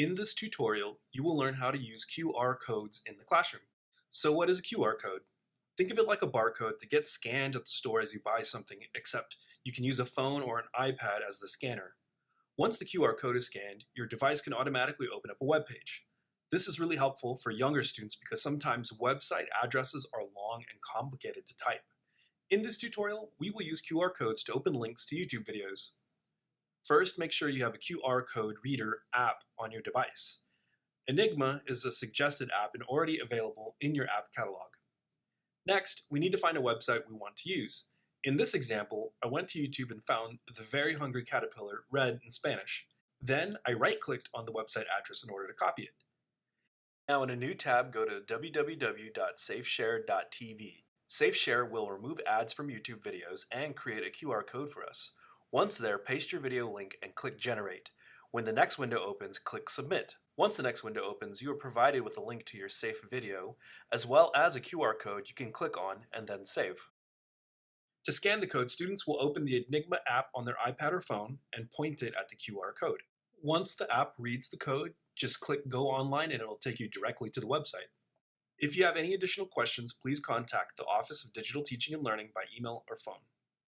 In this tutorial, you will learn how to use QR codes in the classroom. So what is a QR code? Think of it like a barcode that gets scanned at the store as you buy something, except you can use a phone or an iPad as the scanner. Once the QR code is scanned, your device can automatically open up a web page. This is really helpful for younger students because sometimes website addresses are long and complicated to type. In this tutorial, we will use QR codes to open links to YouTube videos. First, make sure you have a QR code reader app on your device. i-nigma is a suggested app and already available in your app catalog. Next, we need to find a website we want to use. In this example, I went to YouTube and found The Very Hungry Caterpillar read in Spanish. Then I right-clicked on the website address in order to copy it. Now in a new tab, go to www.safeshare.tv. SafeShare will remove ads from YouTube videos and create a QR code for us. Once there, paste your video link and click Generate. When the next window opens, click Submit. Once the next window opens, you are provided with a link to your safe video, as well as a QR code you can click on and then save. To scan the code, students will open the i-nigma app on their iPad or phone and point it at the QR code. Once the app reads the code, just click Go Online and it'll take you directly to the website. If you have any additional questions, please contact the Office of Digital Teaching and Learning by email or phone.